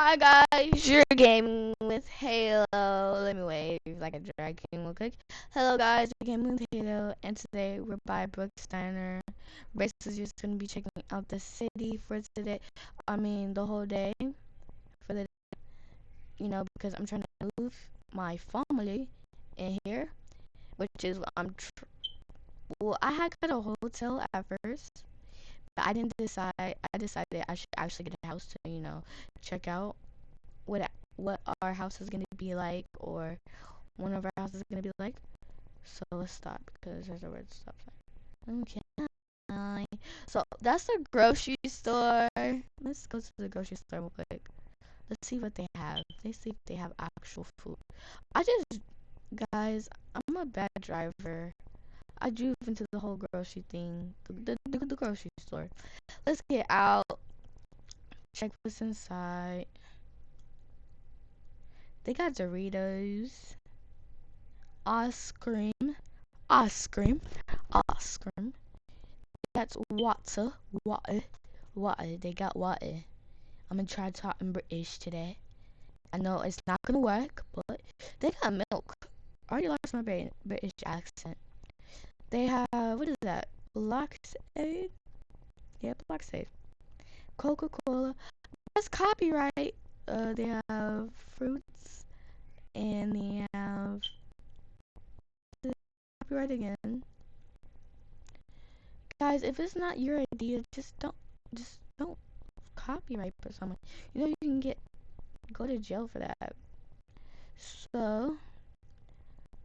Hi guys, you're gaming with Halo. Let me wave like a drag king real quick. Hello guys, we're gaming with Halo, and today we're by Brooks Diner. Brace is just gonna be checking out the city for today. I mean, the whole day for the, you know, because I'm trying to move my family in here, which is what I'm. well, I had got a hotel at first I didn't decide. I decided I should actually get a house to, you know, check out what what our house is gonna be like, or one of our houses is gonna be like. So let's stop because there's a red stop sign. Okay. So that's the grocery store. Let's go to the grocery store real quick. Let's see what they have. Let's see if they have actual food. I just, guys, I'm a bad driver. I drove into the whole grocery thing, the, the, the grocery store. Let's get out. Check what's inside. They got Doritos, ice cream, ice cream, ice cream. That's water, water, water. They got water. I'm gonna try to talk in British today. I know it's not gonna work, but they got milk. I already lost my British accent. They have, what is that? Blockade? Yeah, Blockade. Coca-Cola. That's copyright. Uh, they have fruits. And they have copyright again. Guys, if it's not your idea, just don't, just don't copyright for someone. You know, you can get, go to jail for that. So,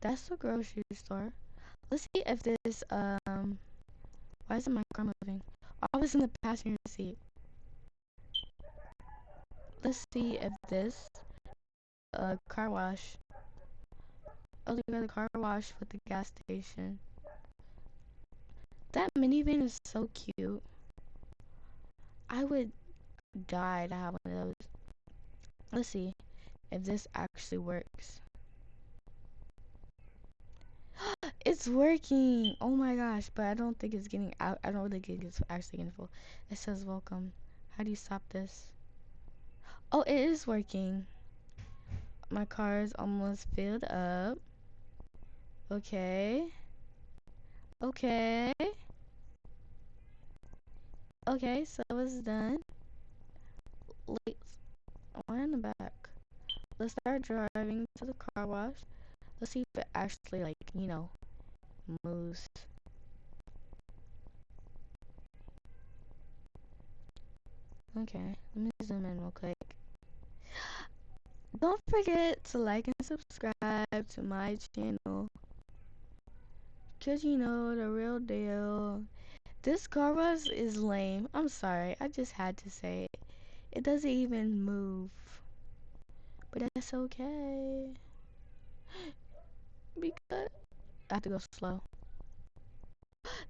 that's the grocery store. Let's see if this, um, why isn't my car moving? I was in the passenger seat. Let's see if this, uh, car wash. Oh, they got a car wash with the gas station. That minivan is so cute. I would die to have one of those. Let's see if this actually works. It's working. Oh my gosh, but I don't think it's getting out. I don't think it's actually getting full. It says welcome. How do you stop this? Oh, it is working. My car is almost filled up. Okay. Okay. Okay, so it's done. Let's in the back. Let's start driving to the car wash. Let's see if it actually like, you know, moose. Okay, let me zoom in real quick. Don't forget to like and subscribe to my channel. Cause you know the real deal. This car was is lame. I'm sorry. I just had to say it. It doesn't even move. But that's okay. Because I have to go slow.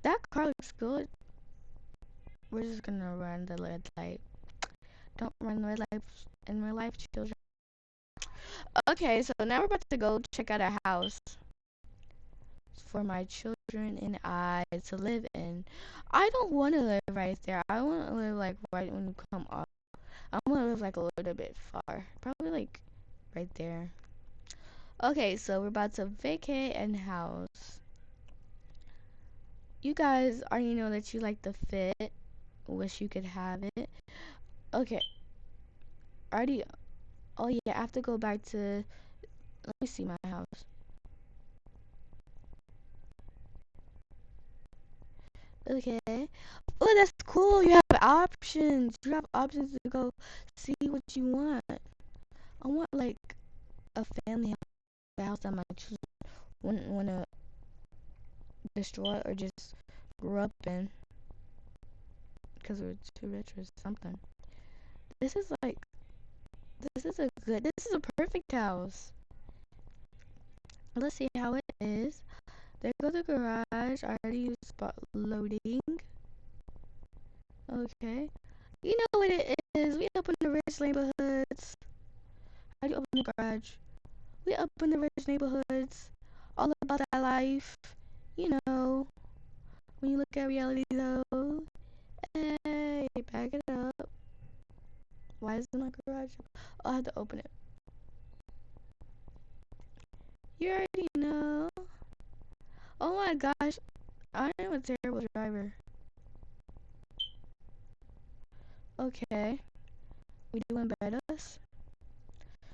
That car looks good. We're just gonna run the red light. Don't run the red light in real life, children. Okay, so now we're about to go check out a house for my children and I to live in. I don't want to live right there. I want to live like right when you come up. I want to live like a little bit far. Probably like right there. Okay, so we're about to vacate and house. You guys already know that you like the fit. Wish you could have it. Okay. Already. Oh yeah, I have to go back to. Let me see my house. Okay. Oh, that's cool. You have options. You have options to go see what you want. I want like a family house that my children wouldn't want to destroy or just grew up in because we're too rich or something. This is like, this is a good, this is a perfect house. Let's see how it is. There go the garage. I already used spot loading. Okay. You know what it is. We open the rich neighborhoods. How do you open the garage? We up in the rich neighborhoods, all about that life, you know. When you look at reality though, hey, back it up. Why is my garage? Oh, I have to open it. You already know. Oh my gosh, I am a terrible driver. Okay, we doing us.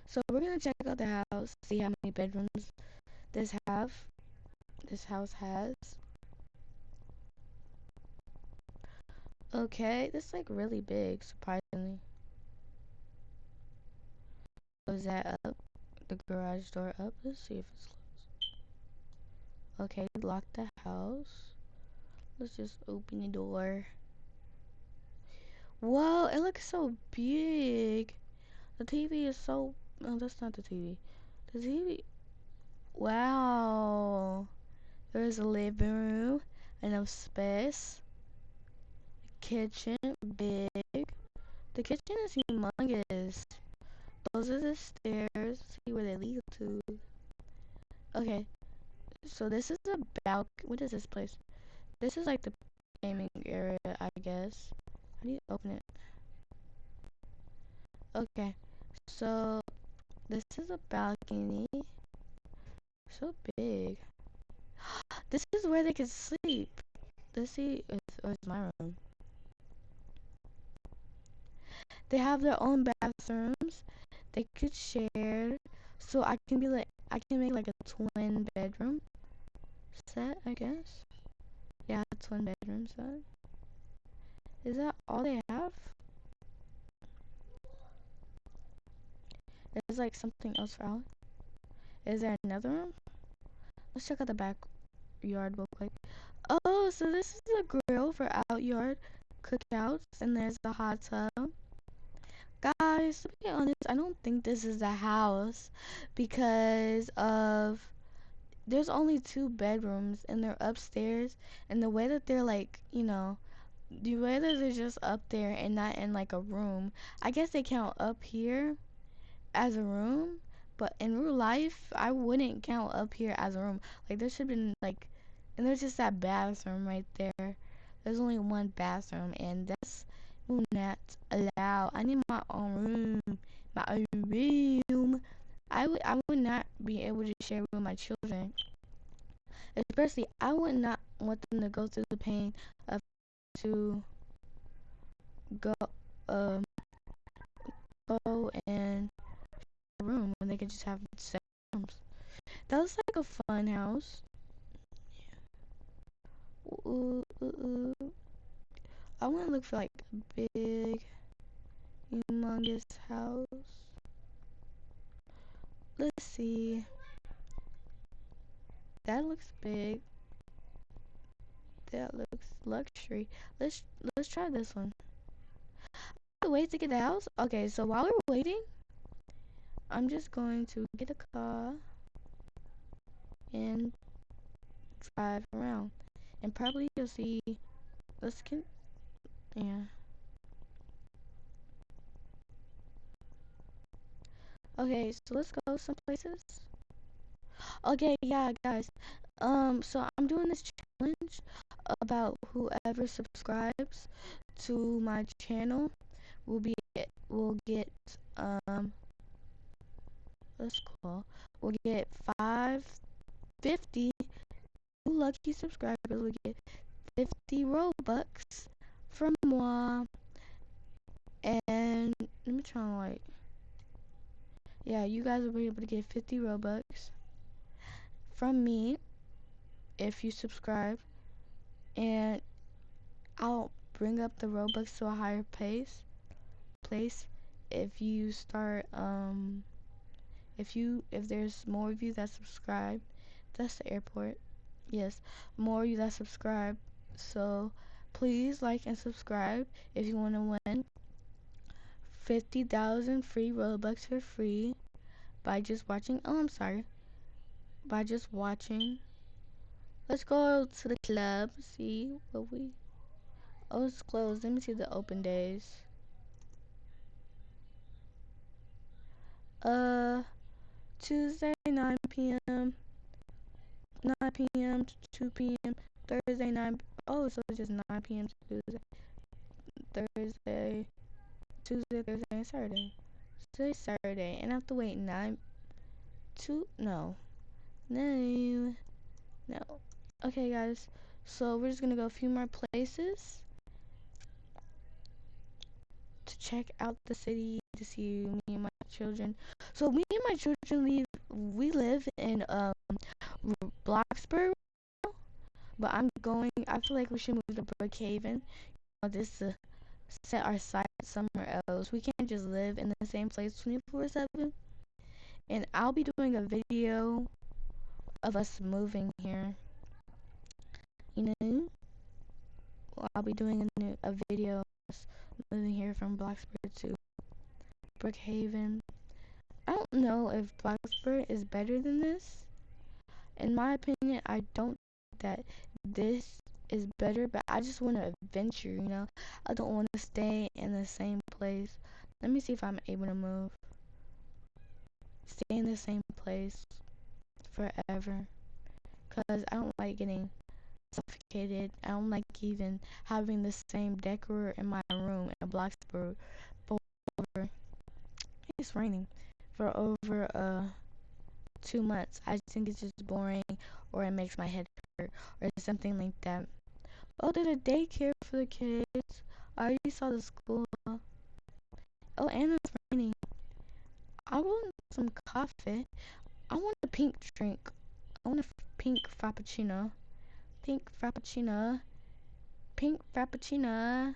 So we're gonna check out the house, see how many bedrooms this have. This house has. Okay, this is like really big, surprisingly. Was that up? The garage door up? Let's see if it's closed. Okay, lock the house. Let's just open the door. Whoa, it looks so big. The TV is so... No, that's not the TV. The TV... Wow. There's a living room. Enough space. Kitchen, big. The kitchen is humongous. Those are the stairs. See where they lead to. Okay. So this is a balcony. What is this place? This is like the gaming area, I guess. How do you open it? Okay. So this is a balcony. So big. this is where they can sleep. See if oh, it's my room. They have their own bathrooms. They could share. So I can be like, I can make like a twin bedroom set, I guess. Yeah, twin bedroom set. Is that all they have? There's like something else for Alex. Is there another room? Let's check out the backyard real quick. Oh, so this is a grill for out yard cookouts, and there's the hot tub. Guys, to be honest, I don't think this is a house because of there's only two bedrooms and they're upstairs and the way that they're like, you know, the way that they're just up there and not in like a room. I guess they count up here as a room, but in real life, I wouldn't count up here as a room. Like there should have been like and there's just that bathroom right there. There's only one bathroom and that's not allow. I need my own room, my own room. I would, I would not be able to share with my children. Especially, I would not want them to go through the pain of to go, um, go and room when they could just have seven rooms. That was like a fun house. Ooh, ooh, ooh. I want to look for like a big, humongous house. Let's see. That looks big. That looks luxury. Let's let's try this one. Wait to get the house. Okay, so while we're waiting, I'm just going to get a car and drive around, and probably you'll see. Let's get yeah. Okay, so let's go some places. Okay, yeah, guys. Um, so I'm doing this challenge about whoever subscribes to my channel will be will get um let's call we'll get five fifty. Lucky subscribers. Will get 50 robux from moi and let me try and like yeah you guys will be able to get 50 robux from me if you subscribe. And I'll bring up the robux to a higher pace place if you start um if you if there's more of you that subscribe that's the airport yes more of you that subscribe so Please like and subscribe if you want to win 50,000 free Robux for free by just watching. Oh, I'm sorry. By just watching. Let's go to the club. See what we. Oh, it's closed. Let me see the open days. Uh, Tuesday 9 p.m. 9 p.m. to 2 p.m. Thursday 9 Oh, so it's just 9 p.m. Tuesday, Thursday, Tuesday, Thursday, and Saturday. Today's Saturday, and I have to wait nine, two, no, no, no. Okay, guys, so we're just gonna go a few more places to check out the city to see me and my children. So and my children leave. We live in um Bloxburg, but I'm going. I feel like we should move to Brookhaven. You know, this uh, set our sights somewhere else. We can't just live in the same place 24/7. And I'll be doing a video of us moving here. You know, I'll be doing a, new, a video of us moving here from Bloxburg to Brookhaven. Don't know if Bloxburg is better than this. In my opinion, I don't think that this is better, but I just want to adventure, you know. I don't want to stay in the same place. Let me see if I'm able to move. Stay in the same place forever. Because I don't like getting suffocated. I don't like even having the same decor in my room in for over, it's raining, for over uh, two months. I think it's just boring or it makes my head hurt or something like that. Oh, there's a daycare for the kids. I already saw the school. Oh, and it's raining. I want some coffee. I want a pink drink. I want a pink frappuccino. Pink frappuccino. Pink frappuccino.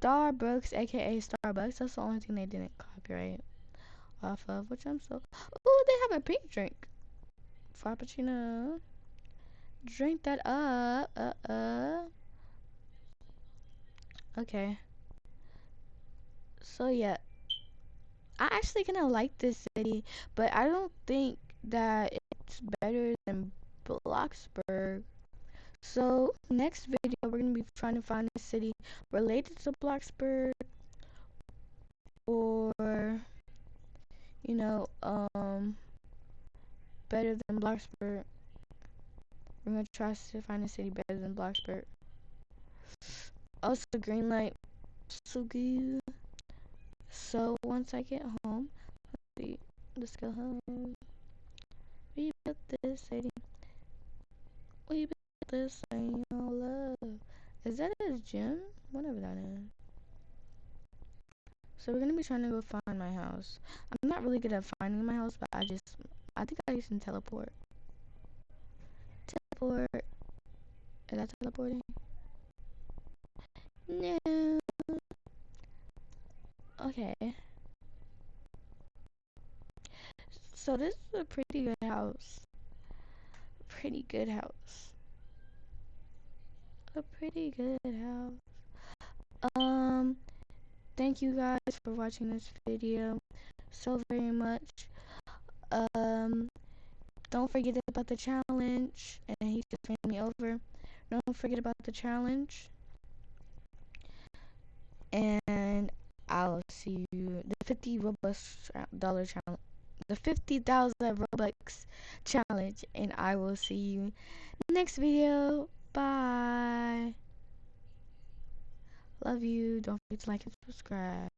Starbucks, aka Starbucks. That's the only thing they didn't copyright off of, which I'm so. Oh, they have a pink drink. Frappuccino. Drink that up. Uh uh. Okay. So yeah. I actually kind of like this city, but I don't think that it's better than Bloxburg. So next video we're gonna be trying to find a city related to Bloxburg or you know um better than Bloxburg. We're gonna try to find a city better than Bloxburg. Also, green light, so good. So once I get home, let's see, let's go home. We built this city. We built this thing, all love. Is that a gym? Whatever that is. So we're gonna be trying to go find my house. I'm not really good at finding my house, but I just, I think I can teleport teleport. Is that teleporting? No. Okay. So this is a pretty good house. Pretty good house. A pretty good house. Um, thank you guys for watching this video so very much. Um, don't forget about the challenge. And he just ran me over. Don't forget about the challenge. And I'll see you. The 50 Robux dollar challenge. The 50,000 Robux challenge. And I will see you next video. Bye. Love you. Don't forget to like and subscribe.